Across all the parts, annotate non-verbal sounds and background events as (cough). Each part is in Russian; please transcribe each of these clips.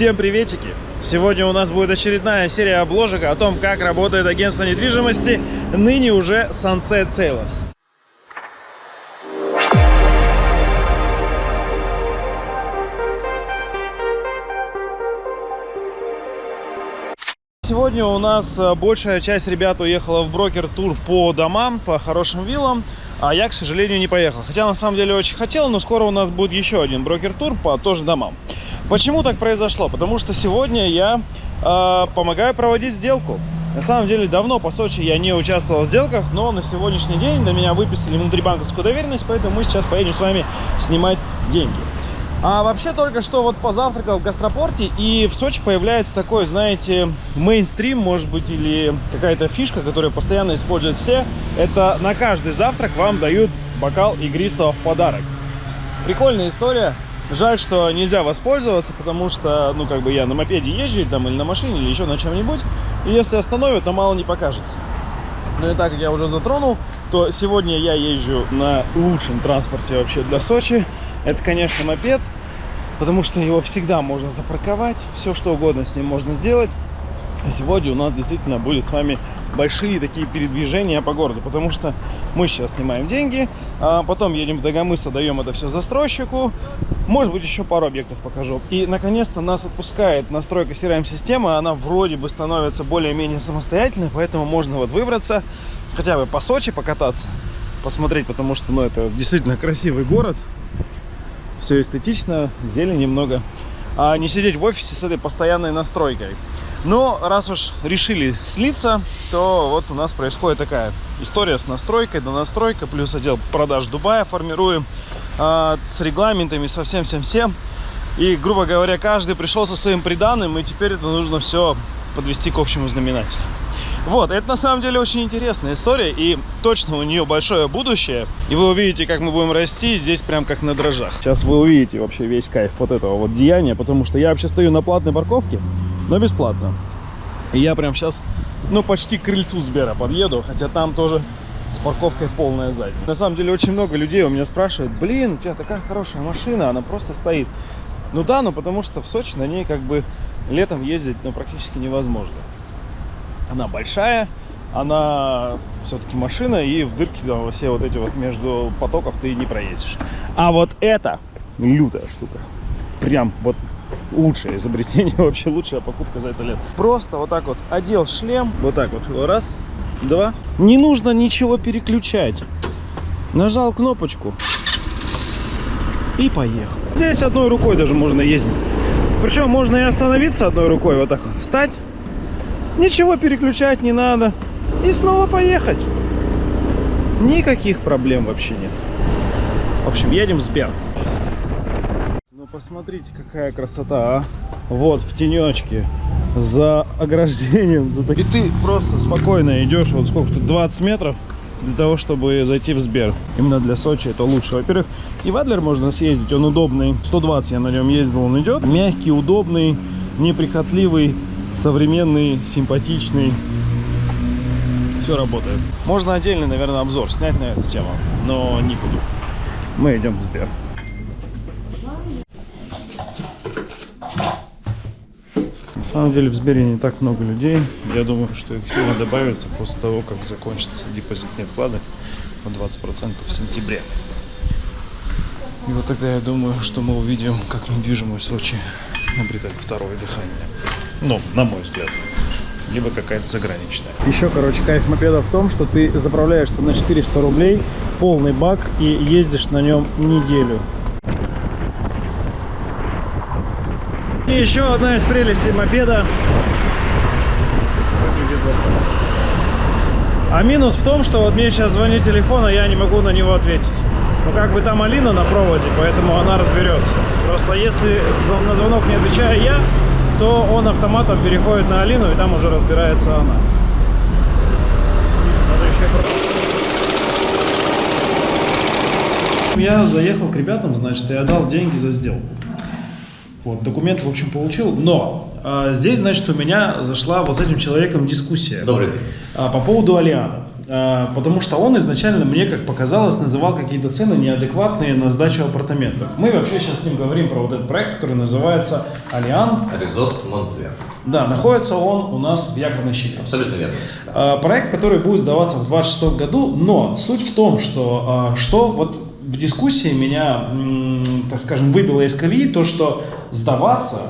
Всем приветики! Сегодня у нас будет очередная серия обложек о том, как работает агентство недвижимости, ныне уже Sunset Sales. Сегодня у нас э, большая часть ребят уехала в брокер-тур по домам, по хорошим виллам, а я, к сожалению, не поехал. Хотя, на самом деле, очень хотел, но скоро у нас будет еще один брокер-тур по тоже домам. Почему так произошло? Потому что сегодня я э, помогаю проводить сделку. На самом деле, давно по Сочи я не участвовал в сделках, но на сегодняшний день до меня выписали внутрибанковскую доверенность, поэтому мы сейчас поедем с вами снимать деньги. А вообще только что вот позавтракал в гастропорте, и в Сочи появляется такой, знаете, мейнстрим, может быть, или какая-то фишка, которую постоянно используют все. Это на каждый завтрак вам дают бокал игристого в подарок. Прикольная история. Жаль, что нельзя воспользоваться, потому что, ну, как бы я на мопеде езжу, там, или на машине, или еще на чем-нибудь. И если остановят, то мало не покажется. Ну и так как я уже затронул, то сегодня я езжу на лучшем транспорте вообще для Сочи. Это, конечно, мопед, потому что его всегда можно запарковать, все что угодно с ним можно сделать. сегодня у нас действительно будет с вами большие такие передвижения по городу, потому что мы сейчас снимаем деньги, а потом едем в Дагомыс, даем это все застройщику, может быть, еще пару объектов покажу. И, наконец-то, нас отпускает настройка CRM-системы, она вроде бы становится более-менее самостоятельной, поэтому можно вот выбраться, хотя бы по Сочи покататься, посмотреть, потому что, ну, это действительно красивый город, все эстетично, зелень немного. А не сидеть в офисе с этой постоянной настройкой. Но раз уж решили слиться, то вот у нас происходит такая история с настройкой, до настройка, плюс отдел продаж Дубая формируем а, с регламентами, со всем-всем-всем. И, грубо говоря, каждый пришел со своим приданным, и теперь это нужно все подвести к общему знаменателю. Вот, это на самом деле очень интересная история, и точно у нее большое будущее. И вы увидите, как мы будем расти здесь прям как на дрожжах. Сейчас вы увидите вообще весь кайф вот этого вот деяния, потому что я вообще стою на платной парковке, но бесплатно. И я прям сейчас, ну, почти к крыльцу Сбера подъеду, хотя там тоже с парковкой полная сзади. На самом деле очень много людей у меня спрашивают, блин, у тебя такая хорошая машина, она просто стоит. Ну да, ну потому что в Сочи на ней как бы летом ездить ну, практически невозможно. Она большая, она все-таки машина, и в дырки там, все вот эти вот между потоков ты не проедешь. А вот это лютая штука. Прям вот лучшее изобретение, (laughs) вообще лучшая покупка за это лет. Просто вот так вот одел шлем, вот так вот, раз, два. Не нужно ничего переключать. Нажал кнопочку и поехал. Здесь одной рукой даже можно ездить. Причем можно и остановиться одной рукой, вот так вот, встать Ничего переключать не надо. И снова поехать. Никаких проблем вообще нет. В общем, едем в Сбер. Ну, посмотрите, какая красота, а. Вот, в тенечке, за ограждением. За... И ты просто спокойно идешь, вот сколько тут, 20 метров, для того, чтобы зайти в Сбер. Именно для Сочи это лучше. Во-первых, и в Адлер можно съездить, он удобный. 120 я на нем ездил, он идет. Мягкий, удобный, неприхотливый современный, симпатичный. Все работает. Можно отдельный, наверное, обзор снять на эту тему, но не буду. Мы идем в Сбер. На самом деле в Сбере не так много людей. Я думаю, что их сильно добавится после того, как закончатся депозитные вклады по 20% в сентябре. И вот тогда я думаю, что мы увидим, как недвижимость Сочи обретает второе дыхание. Ну, на мой взгляд. Либо какая-то заграничная. Еще, короче, кайф мопеда в том, что ты заправляешься на 400 рублей, полный бак и ездишь на нем неделю. И еще одна из прелестей мопеда. А минус в том, что вот мне сейчас звонит телефон, а я не могу на него ответить. Ну, как бы там Алина на проводе, поэтому она разберется. Просто если на звонок не отвечаю я, то он автоматом переходит на Алину, и там уже разбирается она. Я заехал к ребятам, значит, я дал деньги за сделку. Вот, документы, в общем, получил, но а, здесь, значит, у меня зашла вот с этим человеком дискуссия. Добрый день. А, по поводу Алиана. А, потому что он изначально, мне как показалось, называл какие-то цены неадекватные на сдачу апартаментов. Мы вообще сейчас с ним говорим про вот этот проект, который называется Алиан. Резот Монтвер. Да, находится он у нас в Якорной. Абсолютно верно. А, проект, который будет сдаваться в 2026 году, но суть в том, что, а, что вот в дискуссии меня, так скажем, выбило из колеи то, что сдаваться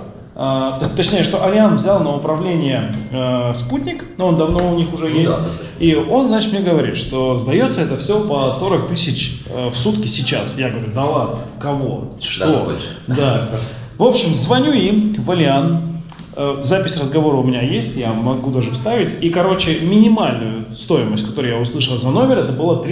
точнее, что Алиан взял на управление э, спутник, но он давно у них уже ну, есть. Да, и он, значит, мне говорит, что сдается это все по 40 тысяч э, в сутки сейчас. Я говорю, да ладно, кого? Что? Да. В общем, звоню им в Алиан, Э, запись разговора у меня есть, я могу даже вставить. И, короче, минимальную стоимость, которую я услышал за номер, это было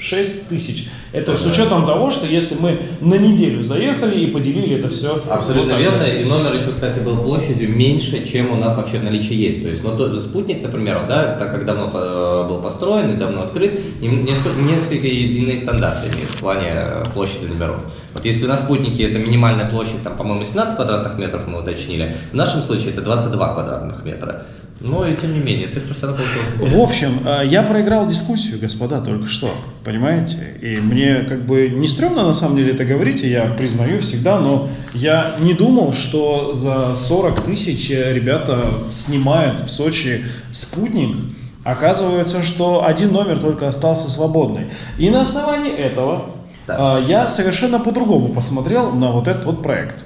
36 тысяч. Это с учетом того, что если мы на неделю заехали и поделили это все. Абсолютно вот верно. И номер еще, кстати, был площадью меньше, чем у нас вообще в наличии есть. То есть, ну, то, спутник, например, да, так как давно э, был построен и давно открыт, несколько, несколько иные стандарты имеют в плане э, площади номеров. Вот если у нас спутники это минимальная площадь, там, по-моему, 17 квадратных метров мы уточнили, в нашем случае это 22 квадратных метра. Но и тем не менее, цифра все равно получилась интересной. В общем, э, я проиграл дискуссию, господа, только что, понимаете? И мне как бы не стрёмно на самом деле это говорить, и я признаю всегда, но я не думал, что за 40 тысяч ребята снимают в Сочи спутник, Оказывается, что один номер только остался свободный. И на основании этого да. я совершенно по-другому посмотрел на вот этот вот проект.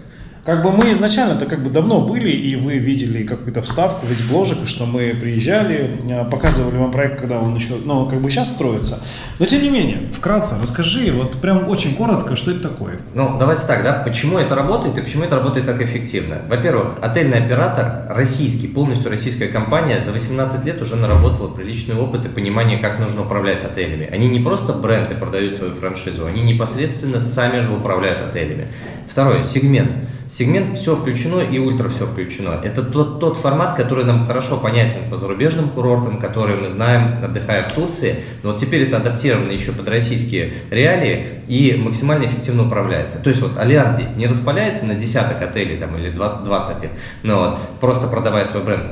Как бы мы изначально-то как бы давно были, и вы видели какую-то вставку, весь бложек, что мы приезжали, э, показывали вам проект, когда он еще, ну, как бы сейчас строится. Но тем не менее, вкратце расскажи, вот прям очень коротко, что это такое. Ну, давайте так, да, почему это работает и почему это работает так эффективно? Во-первых, отельный оператор российский, полностью российская компания, за 18 лет уже наработала приличный опыт и понимание, как нужно управлять отелями. Они не просто бренд и продают свою франшизу, они непосредственно сами же управляют отелями. Второе, сегмент. Сегмент все включено и ультра все включено. Это тот, тот формат, который нам хорошо понятен по зарубежным курортам, которые мы знаем, отдыхая в Турции. Но вот теперь это адаптировано еще под российские реалии и максимально эффективно управляется. То есть вот Альянс здесь не распаляется на десяток отелей там, или 20 их, но вот, просто продавая свой бренд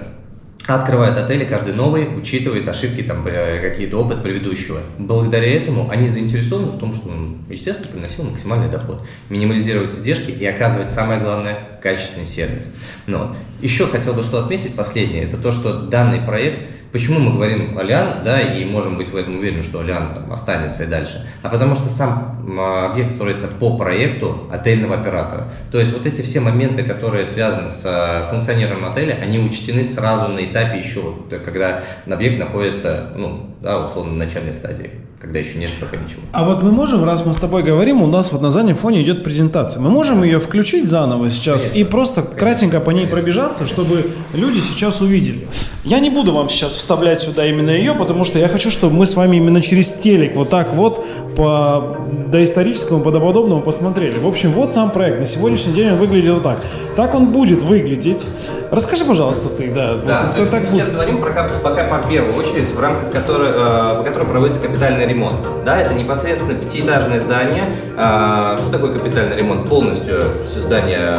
открывают отели каждый новый, учитывает ошибки, там, какие-то опыт предыдущего. Благодаря этому они заинтересованы в том, что он, естественно, приносил максимальный доход, минимализировать издержки и оказывать, самое главное, качественный сервис. Но еще хотел бы что отметить, последнее, это то, что данный проект Почему мы говорим Алиан, да, и можем быть в этом уверены, что Алиан там останется и дальше? А потому что сам объект строится по проекту отельного оператора. То есть вот эти все моменты, которые связаны с э, функционированием отеля, они учтены сразу на этапе еще, когда объект находится, ну, да, условно, на начальной стадии когда еще нет пока ничего. А вот мы можем, раз мы с тобой говорим, у нас вот на заднем фоне идет презентация. Мы можем ее включить заново сейчас Конечно. и просто Конечно. кратенько по ней Конечно. пробежаться, чтобы люди сейчас увидели. Я не буду вам сейчас вставлять сюда именно ее, потому что я хочу, чтобы мы с вами именно через телек вот так вот по доисторическому, подобному посмотрели. В общем, вот сам проект. На сегодняшний день он выглядел так. Так он будет выглядеть. Расскажи, пожалуйста, ты, да. Да, вот, то так сейчас будет. говорим про, пока по первую очередь, в рамках которой, э, по которой проводится капитальный ремонт. Да, это непосредственно пятиэтажное здание. Э, что такое капитальный ремонт? Полностью все здание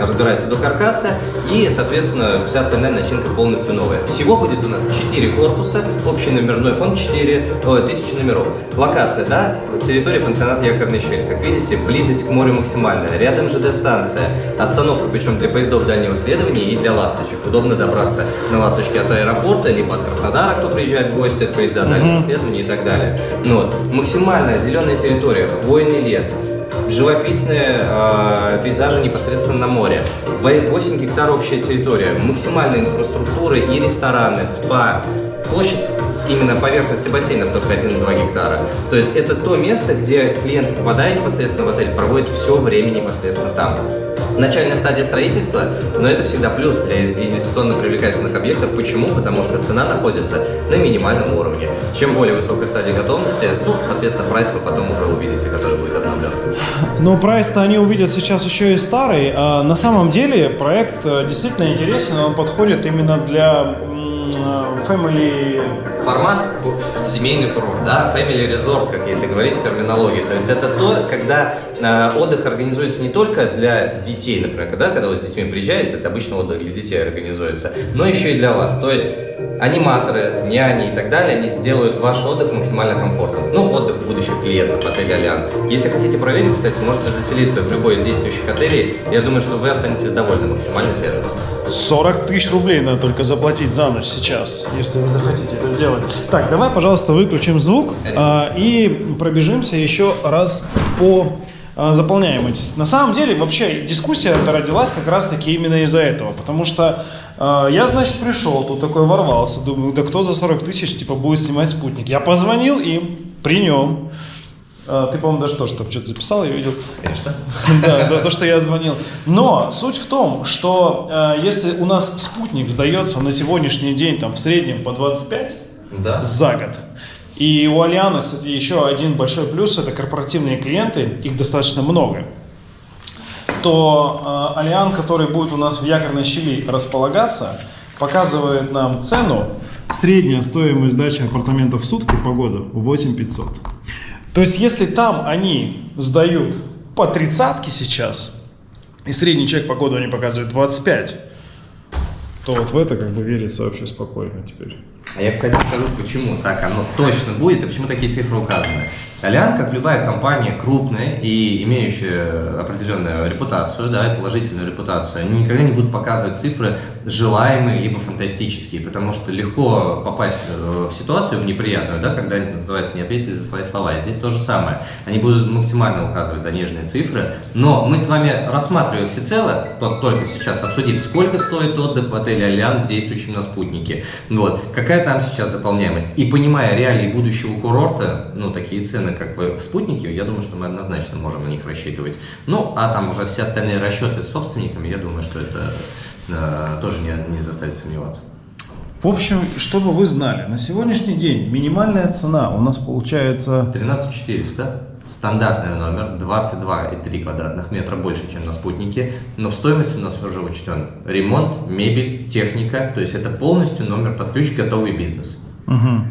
разбирается до каркаса и, соответственно, вся остальная начинка полностью новая. Всего будет у нас 4 корпуса, общий номерной фонд 4, о, 1000 номеров. Локация, да, территория пансионата Якорный щель. Как видите, близость к морю максимальная. Рядом ЖД-станция, остановка, причем для поездов дальнего следования и для ласточек. Удобно добраться на ласточке от аэропорта, либо от Краснодара, кто приезжает в гости, от поезда дальнего следования и так далее. Ну, вот. Максимальная зеленая территория, хвойный лес, живописные э, пейзажи непосредственно на море, 8 гектар общая территория, максимальная инфраструктура и рестораны, спа, площадь именно поверхности бассейнов только 1,2 гектара. То есть это то место, где клиент, попадая непосредственно в отель, проводит все время непосредственно там начальная стадия строительства, но это всегда плюс для инвестиционно привлекательных объектов. Почему? Потому что цена находится на минимальном уровне. Чем более высокая стадия готовности, ну, соответственно, прайс вы потом уже увидите, который будет обновлен. Но прайс-то они увидят сейчас еще и старый. А на самом деле проект э, действительно интересен, он подходит именно для family... Формат семейный курорт, да, family resort, как если говорить терминологии. То есть это то, когда э, отдых организуется не только для детей, например, когда, когда вы с детьми приезжаете, это обычно отдых для детей организуется, но еще и для вас. То есть аниматоры, няни и так далее, они сделают ваш отдых максимально комфортным. Ну, отдых будущих клиентов отеля «Алиан». Если хотите проверить, кстати, можете заселиться в любой из действующих отелей. Я думаю, что вы останетесь довольны максимальным сервисом. 40 тысяч рублей надо только заплатить за ночь сейчас, если вы захотите это сделать. Так, давай, пожалуйста, выключим звук а, и пробежимся еще раз по а, заполняемости. На самом деле, вообще, дискуссия эта родилась как раз-таки именно из-за этого, потому что э, я, значит, пришел, тут такой ворвался, думаю, да кто за 40 тысяч, типа, будет снимать спутник. Я позвонил им, при нем, ты, по-моему, даже тоже что-то записал, я видел. Конечно. (laughs) Да, то, что я звонил. Но суть в том, что э, если у нас спутник сдается на сегодняшний день там в среднем по 25 да. за год, и у Алиана, кстати, еще один большой плюс – это корпоративные клиенты, их достаточно много, то э, Алиан, который будет у нас в якорной щели располагаться, показывает нам цену, средняя стоимость сдачи апартаментов в сутки по году 8500. То есть, если там они сдают по тридцатке сейчас, и средний чек по году они показывают 25, то вот в это как бы верится вообще спокойно теперь. А я, кстати, скажу, почему так оно точно будет и почему такие цифры указаны. Алиан, как любая компания крупная и имеющая определенную репутацию, да, и положительную репутацию, они никогда не будут показывать цифры желаемые либо фантастические, потому что легко попасть в ситуацию, в неприятную, да, когда, называется, не ответили за свои слова. И здесь то же самое. Они будут максимально указывать заниженные цифры, но мы с вами рассматриваем всецело, только сейчас обсудив, сколько стоит отдых в отеле Алиан, действующем на спутнике, вот, какая там сейчас заполняемость. И понимая реалии будущего курорта, ну, такие цены, как бы в спутнике, я думаю, что мы однозначно можем на них рассчитывать. Ну, а там уже все остальные расчеты с собственниками, я думаю, что это э, тоже не, не заставит сомневаться. В общем, чтобы вы знали, на сегодняшний день минимальная цена у нас получается... 13 400. Стандартный номер 22,3 квадратных метра больше, чем на спутнике, но в стоимости у нас уже учтен ремонт, мебель, техника, то есть это полностью номер под ключ готовый бизнес. Угу.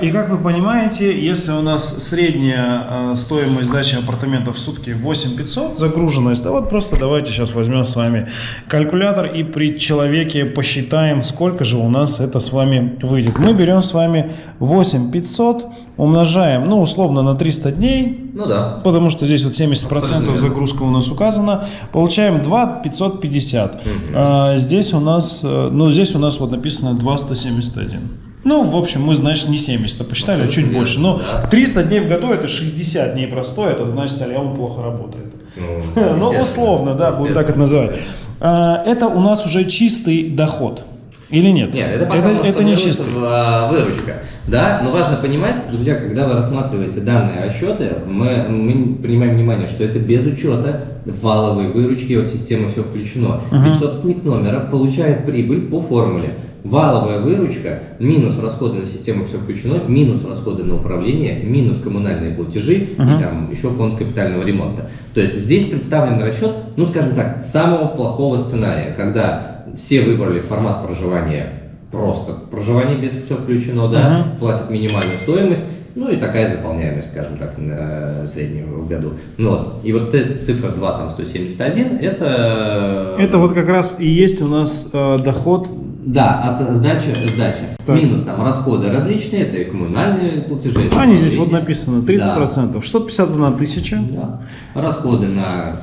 И как вы понимаете, если у нас средняя а, стоимость сдачи апартаментов в сутки 8500, загруженность, да вот просто давайте сейчас возьмем с вами калькулятор и при человеке посчитаем, сколько же у нас это с вами выйдет. Мы берем с вами 8500, умножаем, ну, условно, на 300 дней. Ну да. Потому что здесь вот 70% загрузка у нас указана. Получаем 2550. Угу. А, здесь у нас, э, ну, здесь у нас вот написано 2171. Ну, в общем, мы, значит, не 70 а посчитали, а чуть больше. Но 300 дней в году это 60 дней простой, это значит, Алиам плохо работает. Ну, (laughs) ну условно, да, будем так это называть. А, это у нас уже чистый доход. Или нет? Нет, это, это, это не чистый. А, выручка. Да, но важно понимать, друзья, когда вы рассматриваете данные расчеты, мы, мы принимаем внимание, что это без учета валовой выручки от системы все включено. Uh -huh. Ведь собственник номера получает прибыль по формуле валовая выручка, минус расходы на систему все включено, минус расходы на управление, минус коммунальные платежи uh -huh. и там еще фонд капитального ремонта. То есть здесь представлен расчет, ну скажем так, самого плохого сценария, когда все выбрали формат проживания просто проживание без все включено, да, uh -huh. платят минимальную стоимость, ну и такая заполняемость, скажем так, на среднюю в году. Ну, вот. И вот эта цифра 2, там 171, это... Это вот как раз и есть у нас э, доход да, от сдачи, сдачи. Так. Минус там расходы различные, это и коммунальные платежи. Они здесь вот написано 30%, да. 651 тысяча. Да. Расходы на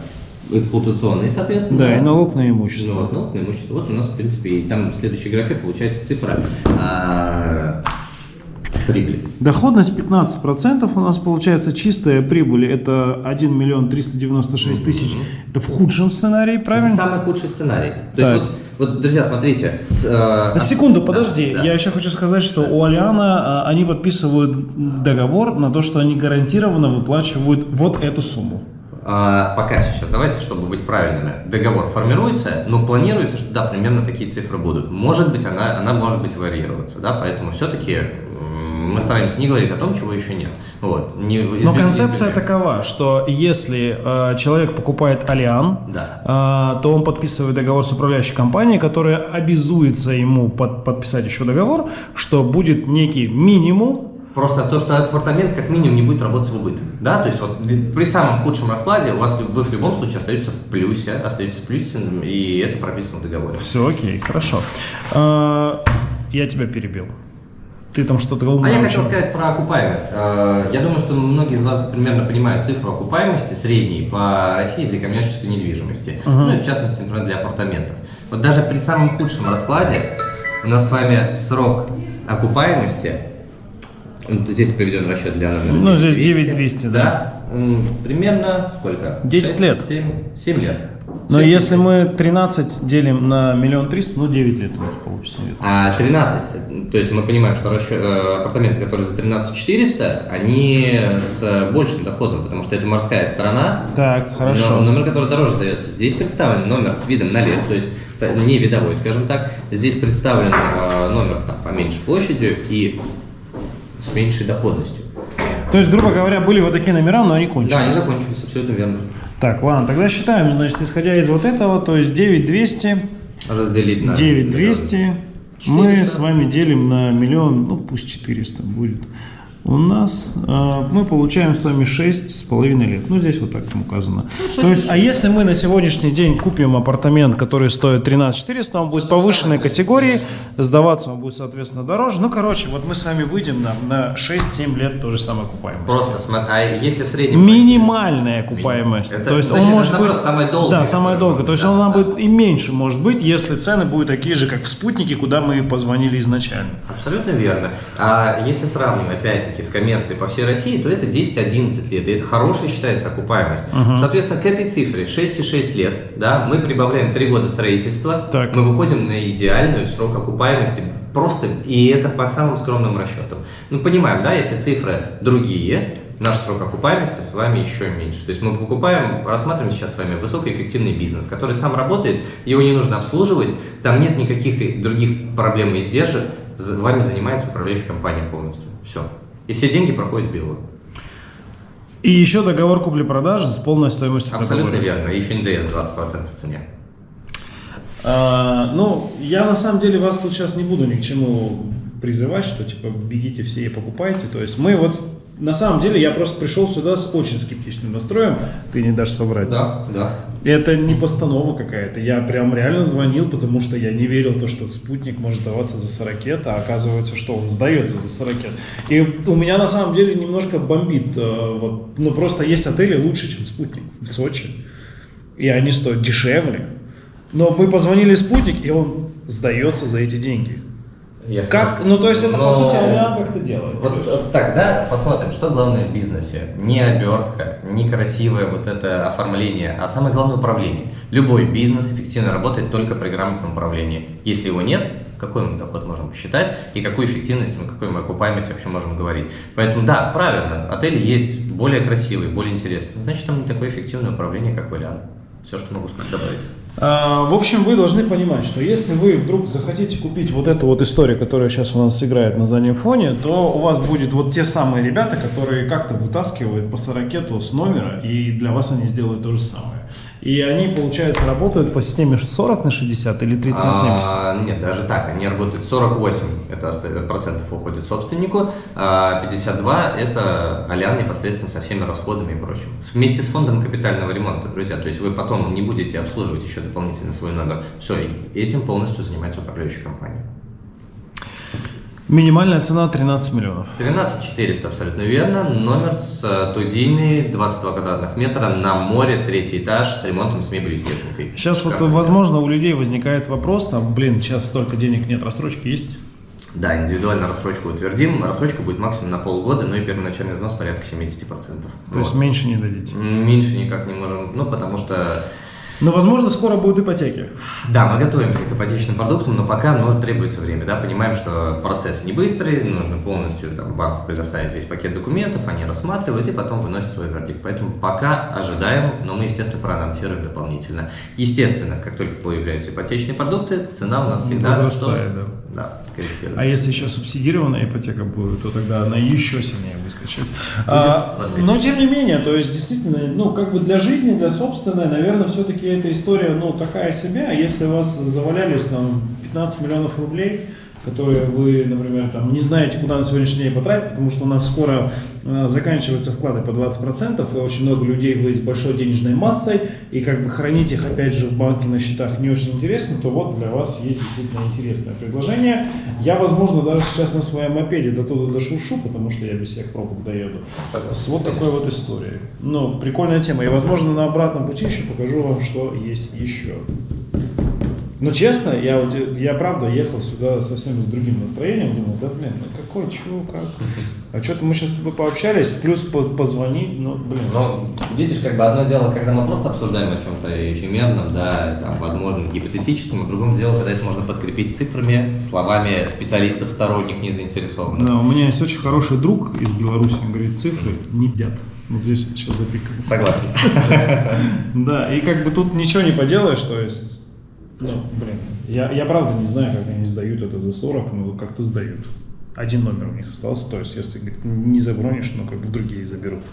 эксплуатационные, соответственно. Да, и налог на имущество. Вот, налог на имущество. Вот у нас, в принципе, и там в следующей графе получается цифра а, прибыли. Доходность 15% у нас получается чистая прибыль. Это 1 миллион 396 тысяч. Mm -hmm. Это в худшем сценарии, правильно? Это самый худший сценарий. То так. есть вот вот, друзья, смотрите. Э, Секунду, подожди. Да, да. Я еще хочу сказать, что у Алиана э, они подписывают договор на то, что они гарантированно выплачивают вот эту сумму. А, пока сейчас, давайте, чтобы быть правильными. Договор формируется, но планируется, что да, примерно такие цифры будут. Может быть, она, она может быть варьироваться, да, поэтому все-таки Мы стараемся не говорить о том, чего еще нет. Вот. Не, Но концепция такова, что если э, человек покупает Алиан, да. э, то он подписывает договор с управляющей компанией, которая обязуется ему под, подписать еще договор, что будет некий минимум Просто то, что апартамент как минимум не будет работать в убыток. Да? То есть вот при самом худшем раскладе у вас вы в любом случае остаются в плюсе, остаетесь в плюсе, и это прописано в договоре. Все окей, хорошо. А, я тебя перебил. Ты там что-то А я хотел сказать про окупаемость. А, я думаю, что многие из вас примерно понимают цифру окупаемости средней по России для коммерческой недвижимости. Uh-huh. Ну и в частности, например, для апартаментов. Вот даже при самом худшем раскладе у нас с вами срок окупаемости Здесь приведен расчет для номера Ну, здесь 9200, да. да. Примерно сколько? 10 6, лет. 7, 7 лет. Но если мы 13 делим на миллион триста, ну 9 лет у нас получится. А 13, то есть мы понимаем, что расчет, э, апартаменты, которые за 13 400, они с большим доходом, потому что это морская сторона. Так, хорошо. Но номер, который дороже сдается. Здесь представлен номер с видом на лес, то есть не видовой, скажем так. Здесь представлен э, номер там, поменьше площадью и с меньшей доходностью. То есть, грубо говоря, были вот такие номера, но они кончились. Да, они закончились, абсолютно верно. Так, ладно, тогда считаем, значит, исходя из вот этого, то есть 9200 разделить на 9200 мы с вами делим на миллион, ну пусть 400 будет у нас э, мы получаем с вами 6,5 лет. Ну, здесь вот так там указано. Ну, То есть, а если мы на сегодняшний день купим апартамент, который стоит 13 400, он будет повышенной категории, сдаваться он будет, соответственно, дороже. Ну, короче, вот мы с вами выйдем на, на 6-7 лет тоже самое окупаемость. Просто, а если в среднем... Минимальная окупаемость. Это, То есть, значит, он может быть... Самая долгая. Да, самая долгая. То есть, да, он да. будет и меньше может быть, если цены будут такие же, как в спутнике, куда мы позвонили изначально. Абсолютно верно. А если сравнивать, опять с коммерцией по всей России, то это 10-11 лет, и это хорошая считается окупаемость. Угу. Соответственно, к этой цифре 6,6 лет, да, мы прибавляем 3 года строительства, так. мы выходим на идеальную срок окупаемости, просто, и это по самым скромным расчетам. Ну, понимаем, да, если цифры другие, наш срок окупаемости с вами еще меньше. То есть мы покупаем, рассматриваем сейчас с вами высокоэффективный бизнес, который сам работает, его не нужно обслуживать, там нет никаких других проблем и издержек, вами занимается управляющая компания полностью. Все. И все деньги проходят белую. И еще договор купли-продажи с полной стоимостью Абсолютно договора. верно. И еще НДС 20% в цене. А, ну, я на самом деле вас тут сейчас не буду ни к чему призывать, что типа бегите все и покупайте. То есть мы вот на самом деле я просто пришел сюда с очень скептичным настроем, ты не дашь соврать. Да, да. Это не постанова какая-то, я прям реально звонил, потому что я не верил в то, что спутник может сдаваться за 40 а оказывается, что он сдается за 40 И у меня на самом деле немножко бомбит, э, вот, ну просто есть отели лучше, чем спутник в Сочи, и они стоят дешевле. Но мы позвонили спутник, и он сдается за эти деньги. Если как? Ну, то есть это, но... по сути, Алиан как-то делает. Вот, вот так, да, посмотрим, что главное в бизнесе. Не обертка, не красивое вот это оформление, а самое главное управление. Любой бизнес эффективно работает только при грамотном управлении. Если его нет, какой мы доход можем посчитать и какую эффективность, мы, какую мы окупаемость вообще можем говорить. Поэтому да, правильно, отели есть более красивые, более интересные. Значит, там не такое эффективное управление, как в Алиан. Все, что могу добавить. А, в общем, вы должны понимать, что если вы вдруг захотите купить вот эту вот историю, которая сейчас у нас играет на заднем фоне, то у вас будет вот те самые ребята, которые как-то вытаскивают по сорокету с номера, и для вас они сделают то же самое. И они, получается, работают по системе 40 на 60 или 30 на 70? А, нет, даже так. Они работают 48 это процентов уходит собственнику, а 52 это Алян непосредственно со всеми расходами и прочим. Вместе с фондом капитального ремонта, друзья. То есть вы потом не будете обслуживать еще дополнительно свой номер. Все, этим полностью занимается управляющая компания. Минимальная цена 13 миллионов. 13 400, абсолютно верно. Номер с студийный, 22 квадратных метра, на море, третий этаж, с ремонтом, с мебелью, с техникой. Сейчас Шикарно. вот, возможно, у людей возникает вопрос, там, блин, сейчас столько денег нет, рассрочки есть? Да, индивидуально рассрочку утвердим. Рассрочка будет максимум на полгода, ну и первоначальный взнос порядка 70%. То вот. есть меньше не дадите? Меньше никак не можем, ну потому что Но, возможно, скоро будут ипотеки. Да, мы готовимся к ипотечным продуктам, но пока ну, требуется время. Да? Понимаем, что процесс не быстрый, нужно полностью там, банку предоставить весь пакет документов, они рассматривают и потом выносят свой вердикт. Поэтому пока ожидаем, но мы, естественно, проанонсируем дополнительно. Естественно, как только появляются ипотечные продукты, цена у нас всегда Возрастает, да. Да, корректируется. А если еще субсидированная ипотека будет, то тогда она еще сильнее выскочит. А, но тем не менее, то есть действительно, ну как бы для жизни, для собственной, наверное, все-таки эта история, ну такая себе. А если у вас завалялись там 15 миллионов рублей, которые вы, например, там не знаете, куда на сегодняшний день потратить, потому что у нас скоро заканчиваются вклады по 20%, и очень много людей вы с большой денежной массой, и как бы хранить их опять же в банке на счетах не очень интересно, то вот для вас есть действительно интересное предложение. Я, возможно, даже сейчас на своем мопеде до туда дошуршу, потому что я без всех пробок доеду. С вот такой вот историей. Ну, прикольная тема. И, возможно, на обратном пути еще покажу вам, что есть еще. Но честно, я, вот, я правда ехал сюда совсем с другим настроением, думал, да блин, ну какой, чего, как? А что-то мы сейчас с тобой пообщались, плюс по позвонить, ну блин. Но видишь, как бы одно дело, когда мы просто обсуждаем о чем-то эфемерном, да, там, возможно, гипотетическом, а другое дело, когда это можно подкрепить цифрами, словами специалистов сторонних, не заинтересованных. Да, у меня есть очень хороший друг из Беларуси, он говорит, цифры не едят. Вот здесь сейчас запикается. Согласен. (laughs) Да, и как бы тут ничего не поделаешь, то есть, ну, блин, я, я правда не знаю, как они сдают это за 40, но как-то сдают. Один номер у них остался, то есть, если не забронишь, ну, как бы другие заберут.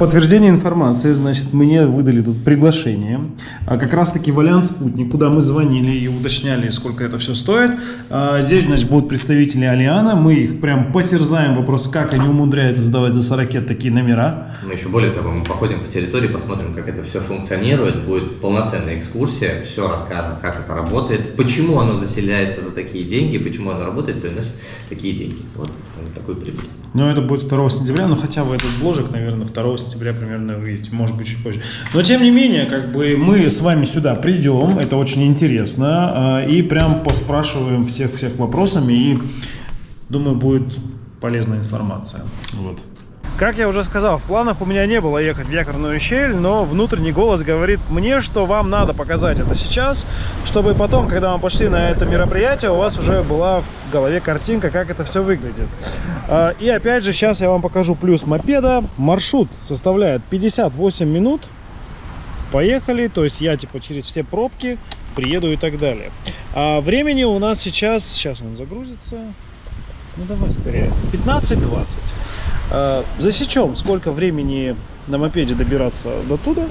Подтверждение информации, значит, мне выдали тут приглашение. А как раз-таки в Альянс Спутник, куда мы звонили и уточняли, сколько это все стоит. А, Здесь, значит, будут представители Алиана. Мы их прям потерзаем вопрос, как они умудряются сдавать за 40 такие номера. Но еще более того, мы походим по территории, посмотрим, как это все функционирует, будет полноценная экскурсия, все расскажем, как это работает, почему оно заселяется за такие деньги, почему оно работает, приносит такие деньги. Вот он такой прибыль. Но это будет 2 сентября, ну хотя бы этот бложек, наверное, 2 сентября примерно увидите, может быть чуть позже. Но тем не менее, как бы мы с вами сюда придем, это очень интересно, а, и прям поспрашиваем всех-всех вопросами, и думаю, будет полезная информация. Вот. Как я уже сказал, в планах у меня не было ехать в якорную щель, но внутренний голос говорит мне, что вам надо показать это сейчас, чтобы потом, когда мы пошли на это мероприятие, у вас уже была в голове картинка, как это все выглядит. А, И опять же, сейчас я вам покажу плюс мопеда. Маршрут составляет 58 минут. Поехали, то есть я типа через все пробки приеду и так далее. А времени у нас сейчас, сейчас он загрузится, ну давай скорее, 15-20. А, Засечем, сколько времени на мопеде добираться до туда,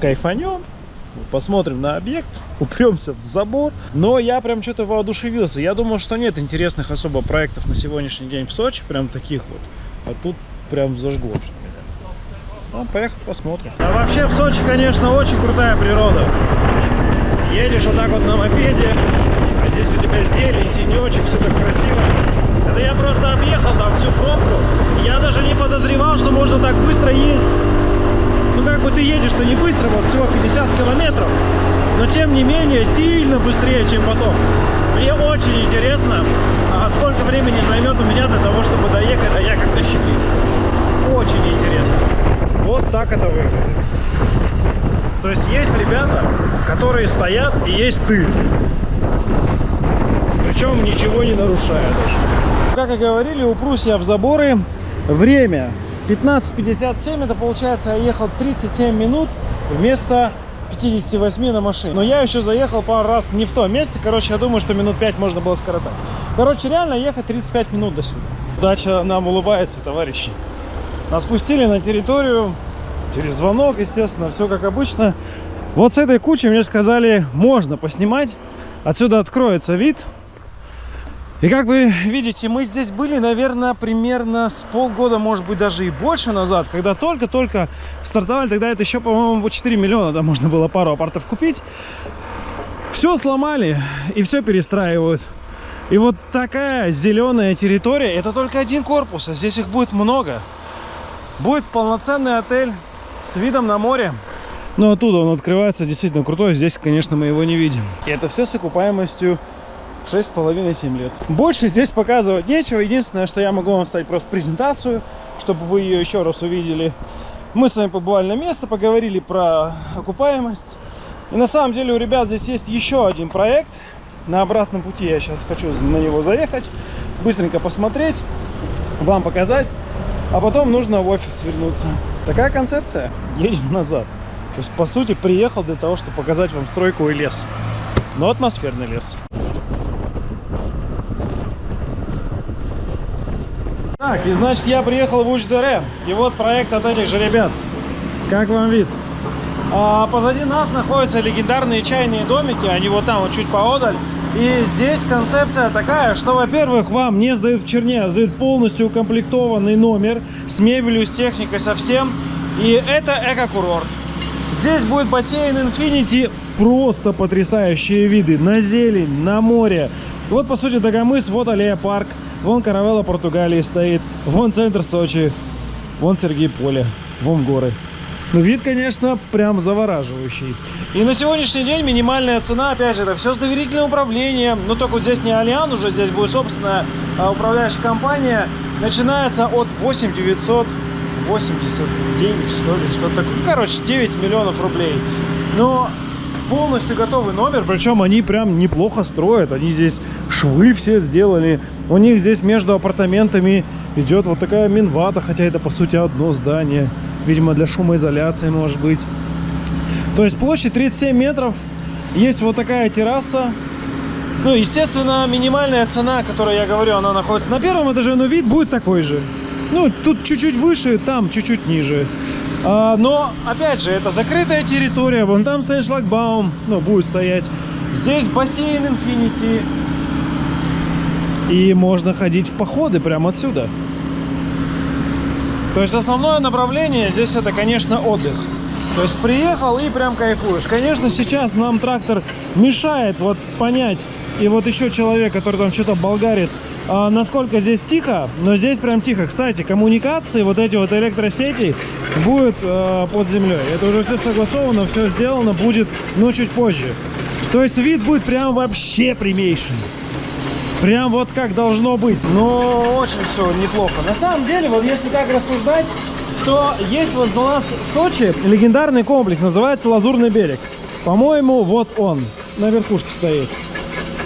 кайфанем, посмотрим на объект, (laughs) упремся в забор. Но я прям что-то воодушевился. Я думал, что нет интересных особо проектов на сегодняшний день в Сочи, прям таких вот. А тут прям зажгло что меня. Ну, поехали посмотрим. А вообще в Сочи, конечно, очень крутая природа. Едешь вот так вот на мопеде, а здесь у тебя зелень, тенечек, все так красиво. Это я просто объехал там всю пробку. Я даже не подозревал, что можно так быстро ездить. Ну как бы ты едешь-то не быстро, вот всего 50 километров, но тем не менее сильно быстрее, чем потом. Мне очень интересно, а сколько времени займет у меня для того, чтобы доехать до якорной щели. Очень интересно. Вот так это выглядит. То есть есть ребята, которые стоят, и есть ты. Причем ничего не нарушая даже. Как и говорили, упрусь я в заборы. Время 15.57, это получается я ехал 37 минут вместо 58 на машине. Но я еще заехал пару раз не в то место. Короче, я думаю, что минут 5 можно было скоротать. Короче, реально ехать 35 минут до сюда. Удача нам улыбается, товарищи. Нас пустили на территорию через звонок, естественно, все как обычно. Вот с этой кучей мне сказали, можно поснимать. Отсюда откроется вид. И как вы видите, мы здесь были, наверное, примерно с полгода, может быть, даже и больше назад, когда только-только стартовали. Тогда это еще, по-моему, по 4 миллиона, да, можно было пару апартов купить. Все сломали и все перестраивают. И вот такая зеленая территория, это только один корпус, а здесь их будет много. Будет полноценный отель с видом на море. Но оттуда он открывается действительно крутой. Здесь, конечно, мы его не видим. И это все с окупаемостью 6,5-7 лет. Больше здесь показывать нечего. Единственное, что я могу вам ставить просто презентацию, чтобы вы ее еще раз увидели. Мы с вами побывали на место, поговорили про окупаемость. И на самом деле у ребят здесь есть еще один проект. На обратном пути я сейчас хочу на него заехать, быстренько посмотреть, вам показать, а потом нужно в офис вернуться. Такая концепция. Едем назад. То есть, по сути, приехал для того, чтобы показать вам стройку и лес. Но атмосферный лес. Так, и значит я приехал в Уч-Дере. И вот проект от этих же ребят. Как вам вид? А позади нас находятся легендарные чайные домики. Они вот там, вот чуть поодаль. И здесь концепция такая, что, во-первых, вам не сдают в черне, а сдают полностью укомплектованный номер с мебелью, с техникой, со всем. И это эко-курорт. Здесь будет бассейн Infinity. Просто потрясающие виды на зелень, на море. Вот, по сути, Дагомыс, вот аллея парк. Вон Каравелла Португалии стоит. Вон центр Сочи. Вон Сергей Поле. Вон горы. Ну, вид, конечно, прям завораживающий. И на сегодняшний день минимальная цена, опять же, это все с доверительным управлением. Ну, только вот здесь не Алиан уже, здесь будет собственная а, управляющая компания. Начинается от 8 989, что ли, что-то такое. Ну, короче, 9 миллионов рублей. Но полностью готовый номер, причем они прям неплохо строят. Они здесь швы все сделали. У них здесь между апартаментами идет вот такая минвата, хотя это по сути одно здание. Видимо, для шумоизоляции, может быть. То есть площадь 37 метров. Есть вот такая терраса. Ну, естественно, минимальная цена, которую я говорю, она находится на первом этаже, но вид будет такой же. Ну, тут чуть-чуть выше, там чуть-чуть ниже. А, но, опять же, это закрытая территория. Вон там стоит шлагбаум, ну, будет стоять. Здесь бассейн Infinity. И можно ходить в походы прямо отсюда. То есть основное направление здесь это, конечно, отдых. То есть приехал и прям кайфуешь. Конечно, сейчас нам трактор мешает вот понять. И вот еще человек, который там что-то болгарит, а, насколько здесь тихо. Но здесь прям тихо. Кстати, коммуникации, вот эти вот электросети будут э, под землей. Это уже все согласовано, все сделано, будет, но чуть позже. То есть вид будет прям вообще прямейший. Прям вот как должно быть. Но очень все неплохо. На самом деле, вот если так рассуждать, то есть у нас в Сочи легендарный комплекс, называется Лазурный берег. По-моему, вот он, на верхушке стоит.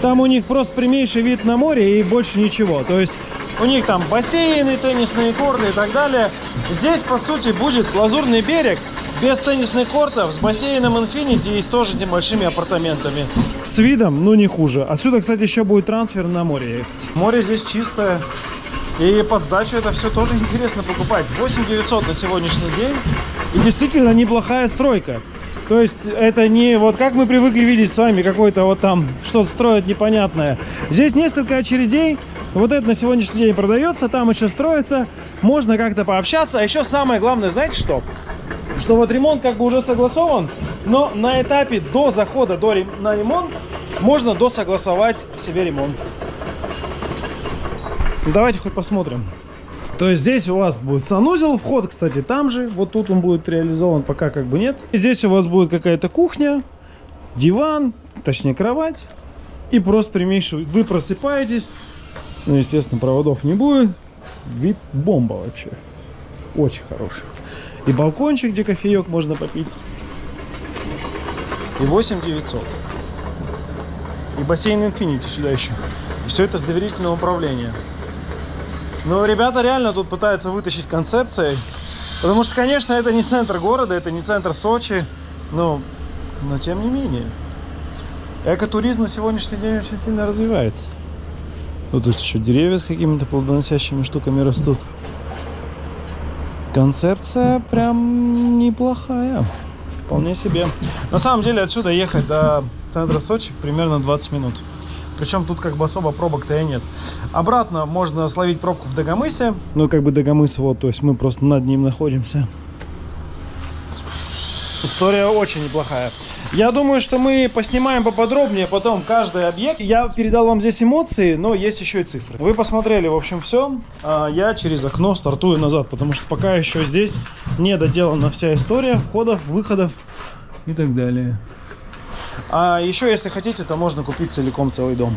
Там у них просто прямейший вид на море и больше ничего. То есть у них там бассейны, теннисные корты и так далее. Здесь, по сути, будет Лазурный берег, без теннисных кортов, с бассейном Infinity и с тоже небольшими апартаментами. С видом, ну не хуже. Отсюда, кстати, еще будет трансфер на море ехать. Море здесь чистое. И под сдачу это все тоже интересно покупать. 8 900 на сегодняшний день. И действительно неплохая стройка. То есть это не вот как мы привыкли видеть с вами, какой-то вот там что-то строят непонятное. Здесь несколько очередей. Вот это на сегодняшний день продается, там еще строится. Можно как-то пообщаться. А еще самое главное, знаете что? что вот ремонт как бы уже согласован, но на этапе до захода до рем... на ремонт можно досогласовать себе ремонт. Давайте хоть посмотрим. То есть здесь у вас будет санузел, вход, кстати, там же. Вот тут он будет реализован, пока как бы нет. Здесь у вас будет какая-то кухня, диван, точнее кровать. И просто прямейший, вы просыпаетесь. Ну, естественно, проводов не будет. Вид бомба вообще. Очень хороший. И балкончик, где кофеек можно попить. И 8 900. И бассейн Infinity сюда еще. И все это с доверительным управлением. Но ребята реально тут пытаются вытащить концепцией. Потому что, конечно, это не центр города, это не центр Сочи. Но, но тем не менее. Экотуризм на сегодняшний день очень сильно развивается. Вот тут еще деревья с какими-то плодоносящими штуками растут. Концепция прям неплохая. Вполне себе. На самом деле отсюда ехать до центра Сочи примерно 20 минут. Причем тут как бы особо пробок-то и нет. Обратно можно словить пробку в Дагомысе. Ну как бы Дагомыс вот, то есть мы просто над ним находимся. История очень неплохая. Я думаю, что мы поснимаем поподробнее потом каждый объект. Я передал вам здесь эмоции, но есть еще и цифры. Вы посмотрели, в общем, все. А я через окно стартую назад, потому что пока еще здесь не доделана вся история входов, выходов и так далее. А еще, если хотите, то можно купить целиком целый дом.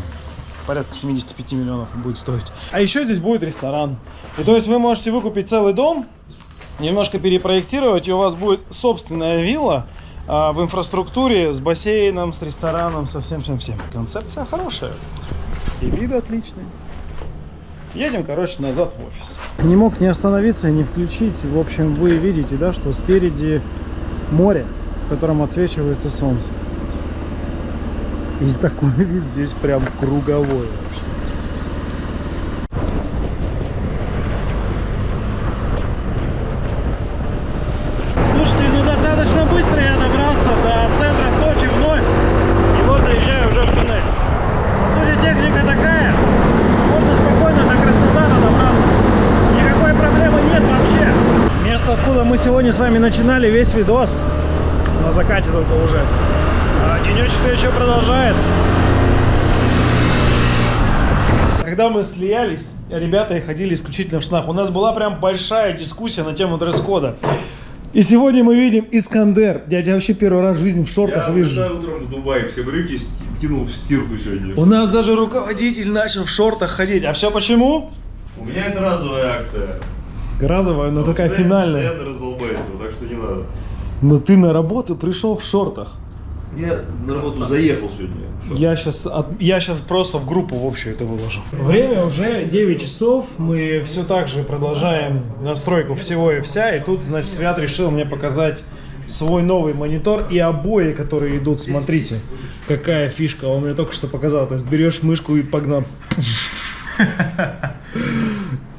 Порядка 75 миллионов будет стоить. А еще здесь будет ресторан. И то есть вы можете выкупить целый дом немножко перепроектировать, и у вас будет собственная вилла а, в инфраструктуре с бассейном, с рестораном, со всем-всем-всем. Концепция хорошая. И виды отличные. Едем, короче, назад в офис. Не мог не остановиться и не включить. В общем, вы видите, да, что спереди море, в котором отсвечивается солнце. И такой (laughs) вид здесь прям круговой вообще. Слушайте, ну достаточно быстро я добрался до центра Сочи вновь. И вот заезжаю уже в туннель. По сути, техника такая, что можно спокойно до Краснодара добраться. Никакой проблемы нет вообще. Место, откуда мы сегодня с вами начинали весь видос, на закате только уже. А денечек еще продолжается. Когда мы слиялись, ребята ходили исключительно в штанах. У нас была прям большая дискуссия на тему дресс-кода. И сегодня мы видим Искандер. Я тебя вообще первый раз в жизни в шортах Я вижу. вчера утром в Дубае все брюки кинул в стирку сегодня. У нас даже руководитель начал в шортах ходить. А все почему? У меня это разовая акция. Разовая, но такая Я финальная. постоянно раздолбайство, так что не надо. Но ты на работу пришел в шортах. Я на работу заехал сегодня. Что? Я сейчас, я сейчас просто в группу в общую это выложу. Время уже 9 часов. Мы все так же продолжаем настройку всего и вся. И тут, значит, Свят решил мне показать свой новый монитор и обои, которые идут. Смотрите, какая фишка. Он мне только что показал. То есть берешь мышку и погнал. (laughs)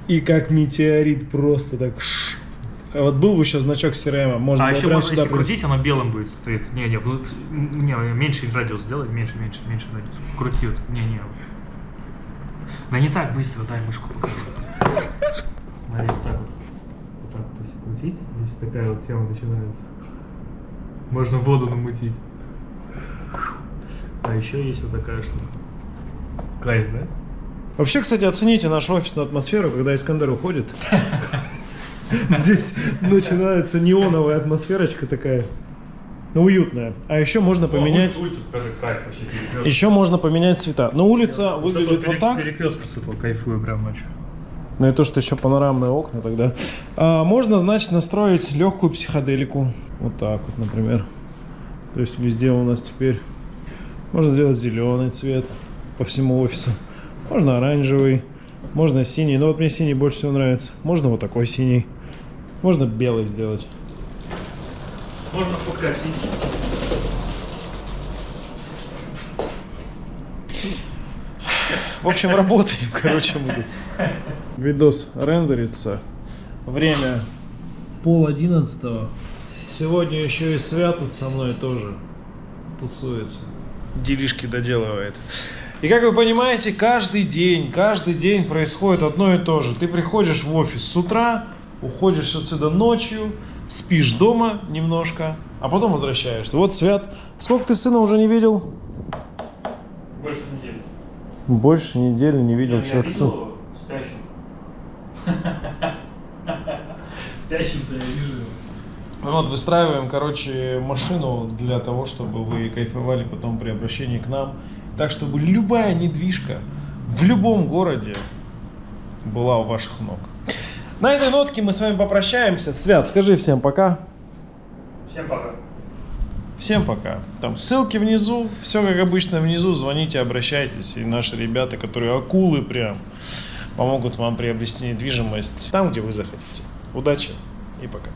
И как метеорит просто так. ш. А Вот был бы еще значок CRM, можно А еще можно, если крутить, оно белым будет стоять. Не, не, не, меньше радиус сделай, меньше, меньше, меньше радиус. Крути вот, не, не. Да не так быстро, дай мышку покажу. Смотри, вот так вот. Вот так вот, если крутить, здесь такая вот тема начинается. Можно воду намутить. А еще есть вот такая штука. Кайф, да? Вообще, кстати, оцените нашу офисную атмосферу, когда Искандер уходит. (laughs) (laughs) Здесь начинается неоновая атмосферочка такая. Ну, уютная. А еще можно поменять... Улицу покажи, кайф вообще. Еще можно поменять цвета. Но улица Вот выглядит это вот так. Перекресток с этого кайфую прям ночью. Ну и то, что еще панорамные окна тогда. А, можно, значит, настроить легкую психоделику. Вот так вот, например. То есть везде у нас теперь можно сделать зеленый цвет по всему офису. Можно оранжевый, можно синий. Но вот мне синий больше всего нравится. Можно вот такой синий. Можно белый сделать. Можно покатить. В общем, работаем, короче, мы тут. Видос рендерится. Время пол одиннадцатого. Сегодня еще и Свят тут со мной тоже тусуется. Делишки доделывает. И как вы понимаете, каждый день, каждый день происходит одно и то же. Ты приходишь в офис с утра, уходишь отсюда ночью, спишь дома немножко, а потом возвращаешься. Вот Свят. Сколько ты сына уже не видел? Больше недели. Больше недели не видел Я человек видел сын. его спящим. Спящим-то я вижу его. Ну Вот, выстраиваем, короче, машину для того, чтобы вы кайфовали потом при обращении к нам. Так, чтобы любая недвижка в любом городе была у ваших ног. На этой нотке мы с вами попрощаемся. Свят, скажи всем пока. Всем пока. Всем пока. Там ссылки внизу, все как обычно внизу. Звоните, обращайтесь. И наши ребята, которые акулы прям, помогут вам приобрести недвижимость там, где вы захотите. Удачи и пока.